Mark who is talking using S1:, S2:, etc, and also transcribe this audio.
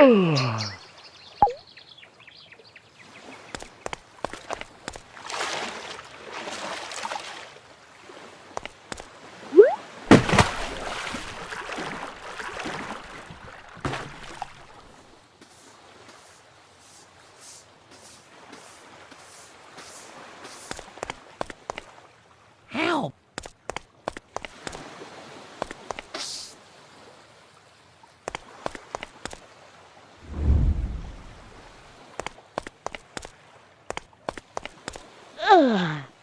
S1: Ugh. Ừ.
S2: Ugh. Ờ.